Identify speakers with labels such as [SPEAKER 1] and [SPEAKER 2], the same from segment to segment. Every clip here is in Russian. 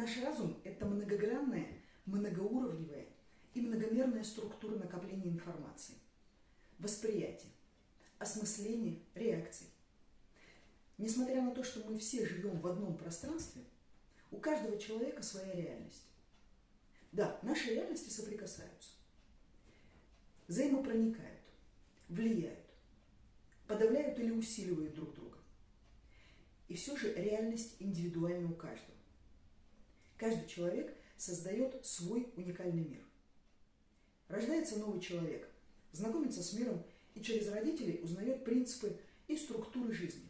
[SPEAKER 1] Наш разум – это многогранная, многоуровневая и многомерная структура накопления информации, восприятия, осмысления, реакций. Несмотря на то, что мы все живем в одном пространстве, у каждого человека своя реальность. Да, наши реальности соприкасаются, взаимопроникают, влияют, подавляют или усиливают друг друга. И все же реальность индивидуальна у каждого. Каждый человек создает свой уникальный мир. Рождается новый человек, знакомится с миром и через родителей узнает принципы и структуры жизни,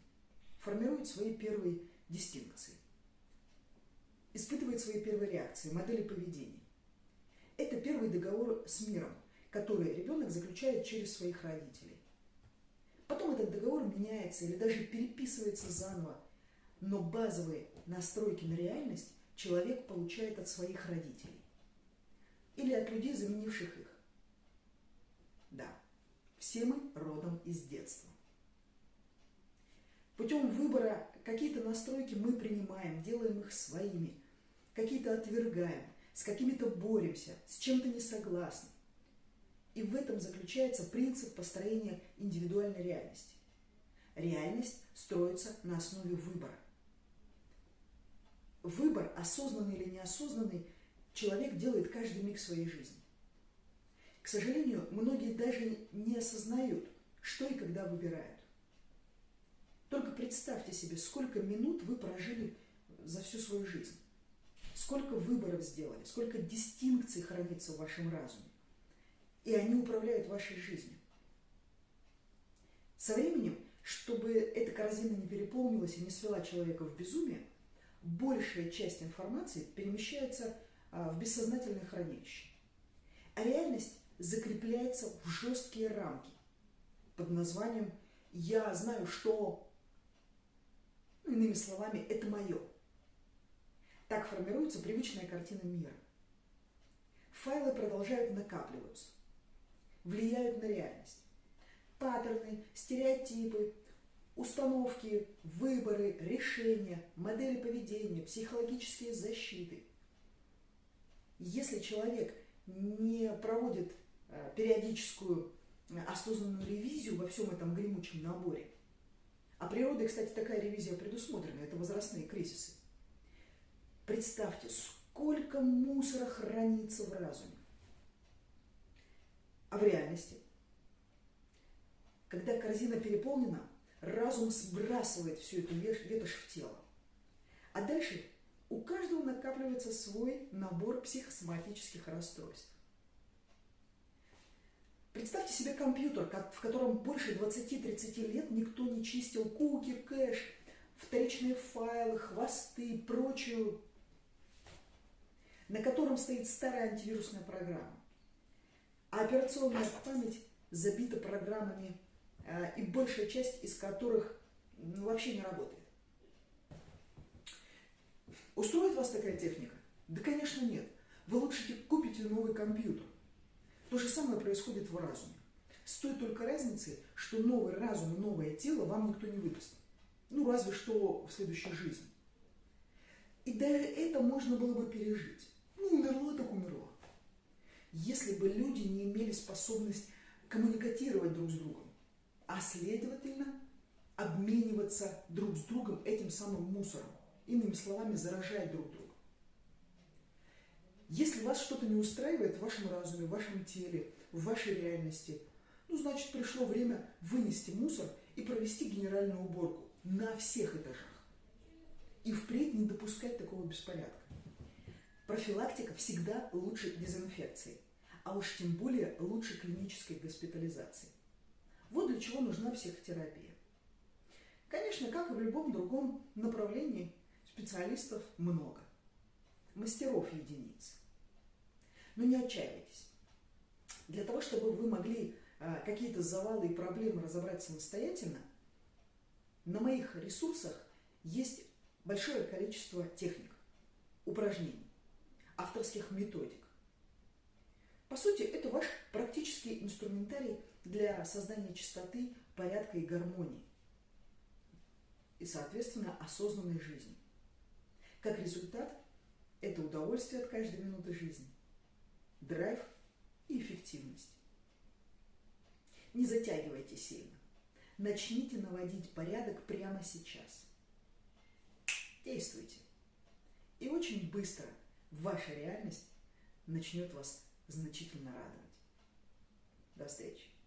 [SPEAKER 1] формирует свои первые дистинкции, испытывает свои первые реакции, модели поведения. Это первый договор с миром, который ребенок заключает через своих родителей. Потом этот договор меняется или даже переписывается заново, но базовые настройки на реальность человек получает от своих родителей или от людей, заменивших их. Да, все мы родом из детства. Путем выбора какие-то настройки мы принимаем, делаем их своими, какие-то отвергаем, с какими-то боремся, с чем-то не согласны. И в этом заключается принцип построения индивидуальной реальности. Реальность строится на основе выбора. Выбор, осознанный или неосознанный, человек делает каждый миг своей жизни. К сожалению, многие даже не осознают, что и когда выбирают. Только представьте себе, сколько минут вы прожили за всю свою жизнь. Сколько выборов сделали, сколько дистинкций хранится в вашем разуме. И они управляют вашей жизнью. Со временем, чтобы эта корзина не переполнилась и не свела человека в безумие, большая часть информации перемещается а, в бессознательное хранилище. А реальность закрепляется в жесткие рамки под названием «я знаю, что…» ну, Иными словами, это мое. Так формируется привычная картина мира. Файлы продолжают накапливаться, влияют на реальность. Паттерны, стереотипы, установки, выборы, решения, модели поведения, психологические защиты. Если человек не проводит э, периодическую э, осознанную ревизию во всем этом гремучем наборе, а природой, кстати, такая ревизия предусмотрена, это возрастные кризисы, Представьте, сколько мусора хранится в разуме. А в реальности, когда корзина переполнена, разум сбрасывает всю эту ветошь в тело. А дальше у каждого накапливается свой набор психосоматических расстройств. Представьте себе компьютер, в котором больше 20-30 лет никто не чистил куки, кэш, вторичные файлы, хвосты и прочую на котором стоит старая антивирусная программа. А операционная память забита программами, и большая часть из которых ну, вообще не работает. Устроит вас такая техника? Да, конечно, нет. Вы лучше купите новый компьютер. То же самое происходит в разуме. С той только разницей, что новый разум и новое тело вам никто не выдаст. Ну, разве что в следующей жизни. И даже это можно было бы пережить. Ну, умерла так умерла. Если бы люди не имели способность коммуникатировать друг с другом, а следовательно обмениваться друг с другом этим самым мусором, иными словами, заражать друг друга. Если вас что-то не устраивает в вашем разуме, в вашем теле, в вашей реальности, ну, значит, пришло время вынести мусор и провести генеральную уборку на всех этажах. И впредь не допускать такого беспорядка. Профилактика всегда лучше дезинфекции, а уж тем более лучше клинической госпитализации. Вот для чего нужна психотерапия. Конечно, как и в любом другом направлении, специалистов много, мастеров единиц. Но не отчаивайтесь. Для того, чтобы вы могли а, какие-то завалы и проблемы разобрать самостоятельно, на моих ресурсах есть большое количество техник, упражнений авторских методик. По сути, это ваш практический инструментарий для создания чистоты, порядка и гармонии. И, соответственно, осознанной жизни. Как результат, – это удовольствие от каждой минуты жизни, драйв и эффективность. Не затягивайте сильно. Начните наводить порядок прямо сейчас. Действуйте. И очень быстро ваша реальность начнет вас значительно радовать. До встречи!